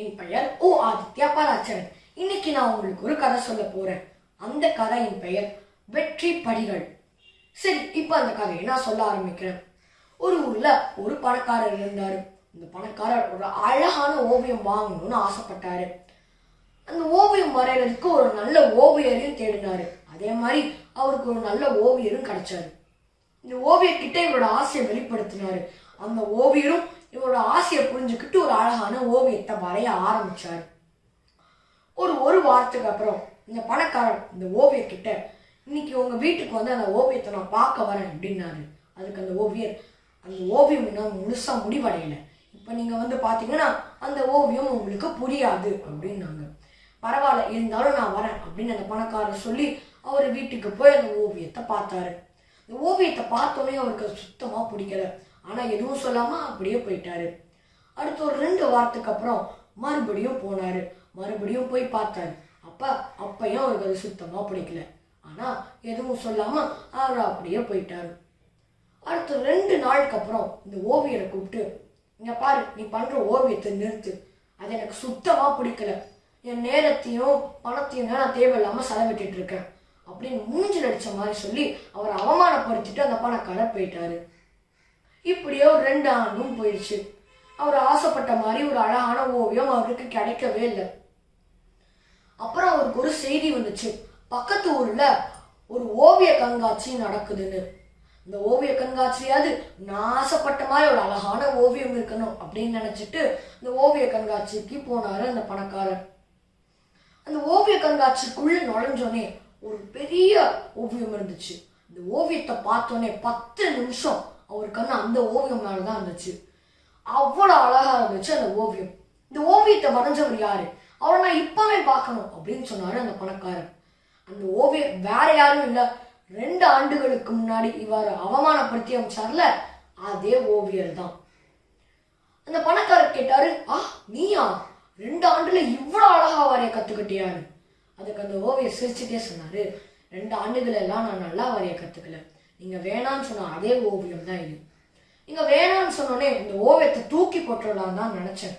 என் பெயர் ஓ ஆதித்யா பராச்சரன் இன்னைக்கு நான் உங்களுக்கு ஒரு கதை சொல்ல போறேன். அந்த கதையின் பெயர் வெற்றி படிகள். சரி இப்போ அந்த கதையை நான் சொல்ல ஆரம்பிக்கிறேன். ஒரு ஊர்ல ஒரு பணக்காரர் இருந்தாரு. அந்த பணக்காரர் ஒரு அழகான ஓவியம் வாங்கணும்னு ஆசைப்பட்டாரு. அந்த ஓவியம் வரைகிறதுக்கு ஒரு நல்ல ஓவியரையும் தேடினாரு. அதே மாதிரி அவருக்கு ஒரு நல்ல ஓவியரும் கிடைச்சாரு. இந்த ஓவியர்கிட்ட இவரோட ஆசையை வெளிப்படுத்தினாரு. அந்த ஓவியரும் இவரோட ஆசையை புரிஞ்சுக்கிட்டு ஒரு அழகான ஓவியத்தை வரைய ஆரம்பிச்சார். ஒரு ஒரு வாரத்துக்கு அப்புறம் இந்த பணக்காரன் இந்த ஓவியர்கிட்ட இன்னைக்கு உங்க வீட்டுக்கு வந்து அந்த ஓவியத்தை நான் பார்க்க வரேன் அப்படின்னாரு. அதுக்கு அந்த ஓவியர் அந்த ஓவியம் இன்னும் முழுசா முடிவடையல. இப்போ நீங்க வந்து பாத்தீங்கன்னா அந்த ஓவியம் உங்களுக்கு புரியாது அப்படின்னாங்க. பரவாயில்ல இருந்தாலும் நான் வரேன் அப்படின்னு அந்த பணக்காரர் சொல்லி அவர் வீட்டுக்கு போய் அந்த ஓவியத்தை பார்த்தாரு. இந்த ஓவியத்தை பார்த்தோன்னே அவருக்கு சுத்தமாக பிடிக்கல. ஆனால் எதுவும் சொல்லாமல் அப்படியே போயிட்டாரு. அடுத்து ஒரு ரெண்டு வாரத்துக்கு அப்புறம் மறுபடியும் போனார். மறுபடியும் போய் பார்த்தாரு. அப்போ அப்பயும் அவருக்கு அது சுத்தமாக பிடிக்கல. ஆனால் எதுவும் சொல்லாமல் அவர் அப்படியே போயிட்டாரு. அடுத்து ரெண்டு நாளுக்கு அப்புறம் இந்த ஓவியரை கூப்பிட்டு இங்கே பாரு நீ பண்ணுற ஓவியத்தை நிறுத்து. அது எனக்கு சுத்தமாக பிடிக்கல. என் நேரத்தையும் பணத்தையும் நான் தேவையில்லாமல் செலவிட்டுட்டு இருக்கேன். அப்படின்னு மூஞ்சில் அடித்த மாதிரி சொல்லி அவரை அவமானப்படுத்திட்டு அந்த பணக்காரர் போயிட்டாரு. இப்படியே ஒரு ரெண்டு ஆண்டும் போயிடுச்சு. அவர் ஆசைப்பட்ட மாதிரி ஒரு அழகான ஓவியம் அவருக்கு கிடைக்கவே இல்லை. அப்புறம் அவருக்கு ஒரு செய்தி வந்துச்சு. பக்கத்து ஊர்ல ஒரு ஓவிய கண்காட்சி நடக்குதுன்னு. இந்த ஓவிய கண்காட்சியாவது நான் ஆசைப்பட்ட மாதிரி ஒரு அழகான ஓவியம் இருக்கணும் அப்படின்னு நினைச்சிட்டு இந்த ஓவிய கண்காட்சிக்கு போனாரு அந்த பணக்காரர். அந்த ஓவிய கண்காட்சிக்குள்ள நுழைஞ்சோனே ஒரு பெரிய ஓவியம் இருந்துச்சு. இந்த ஓவியத்தை பார்த்தோன்னே பத்து நிமிஷம் அவர் கண்ணு அந்த ஓவியம் மேலதான் இருந்துச்சு. அவ்வளோ அழகா இருந்துச்சு அந்த ஓவியம். இந்த ஓவியத்தை வரைஞ்சவர் யாரு? அவரை நான் இப்பவே பார்க்கணும் அப்படின்னு சொன்னாரு அந்த பணக்காரர். அந்த ஓவியம் வேற யாரும் இல்லை. ரெண்டு ஆண்டுகளுக்கு முன்னாடி இவர் அவமானப்படுத்தி அமைச்சார்ல அதே ஓவியர் தான். அந்த பணக்காரர் கேட்டாரு ஆ நீயா? ரெண்டு ஆண்டுல இவ்வளோ அழகா வரைய கத்துக்கிட்டியான்னு அதுக்கு அந்த ஓவியர் சிரிச்சுட்டே சொன்னாரு ரெண்டு ஆண்டுகள் எல்லாம் நான் நல்லா வரைய கத்துக்கல. நீங்கள் வேணாம்னு சொன்ன அதே ஓவியம் தான் இது. நீங்கள் வேணாம்னு சொன்னோடனே இந்த ஓவியத்தை தூக்கி போட்டுடலாம் தான் நினச்சேன்.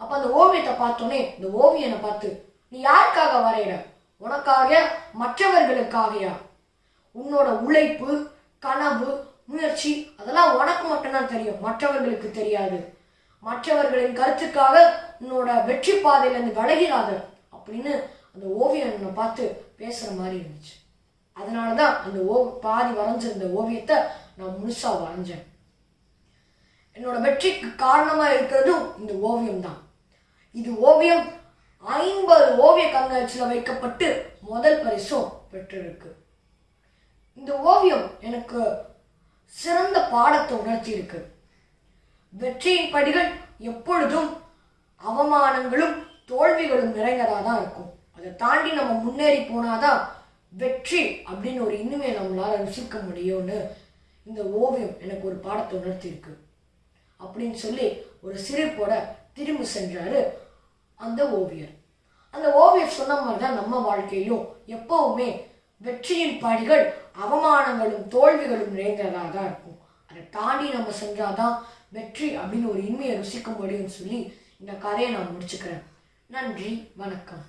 அப்போ அந்த ஓவியத்தை பார்த்தோன்னே இந்த ஓவியனை பார்த்து நீ யாருக்காக வரைகிற உனக்காக மற்றவர்களுக்காகயா? உன்னோட உழைப்பு கனவு முயற்சி அதெல்லாம் உனக்கு மட்டும்தான் தெரியும். மற்றவர்களுக்கு தெரியாது. மற்றவர்களின் கருத்துக்காக உன்னோட வெற்றி பாதையிலேருந்து விலகிறாத அப்படின்னு அந்த ஓவியனை பார்த்து பேசுகிற மாதிரி இருந்துச்சு. அதனால தான் அந்த ஓ பாதி வரைஞ்சிருந்த ஓவியத்தை நான் முழுசாக வரைஞ்சேன். என்னோட வெற்றிக்கு காரணமாக இருக்கிறதும் இந்த ஓவியம் தான். இது ஓவியம் ஐம்பது ஓவிய கண்காட்சியில் வைக்கப்பட்டு முதல் பரிசும் பெற்றிருக்கு. இந்த ஓவியம் எனக்கு சிறந்த பாடத்தை உணர்த்தி இருக்கு வெற்றியின் படிகள் எப்பொழுதும் அவமானங்களும் தோல்விகளும் நிறைந்ததாக தான் இருக்கும். அதை தாண்டி நம்ம முன்னேறி போனாதான் வெற்றி அப்படின்னு ஒரு இனிமே நம்மளால் ருசிக்க முடியும்னு இந்த ஓவியம் எனக்கு ஒரு பாடத்தை உணர்த்தியிருக்கு. அப்படின்னு சொல்லி ஒரு சிரிப்போட திரும்பி சென்றார் அந்த ஓவியர். அந்த ஓவியர் சொன்ன மாதிரி தான் நம்ம வாழ்க்கையிலும் எப்பவுமே வெற்றியின் படிகள் அவமானங்களும் தோல்விகளும் நிறைந்ததாக தான் இருக்கும். அதை தாண்டி நம்ம செஞ்சாதான் வெற்றி அப்படின்னு ஒரு இனிமையை ருசிக்க முடியும்னு சொல்லி இந்த கதையை நான் முடிச்சுக்கிறேன். நன்றி வணக்கம்.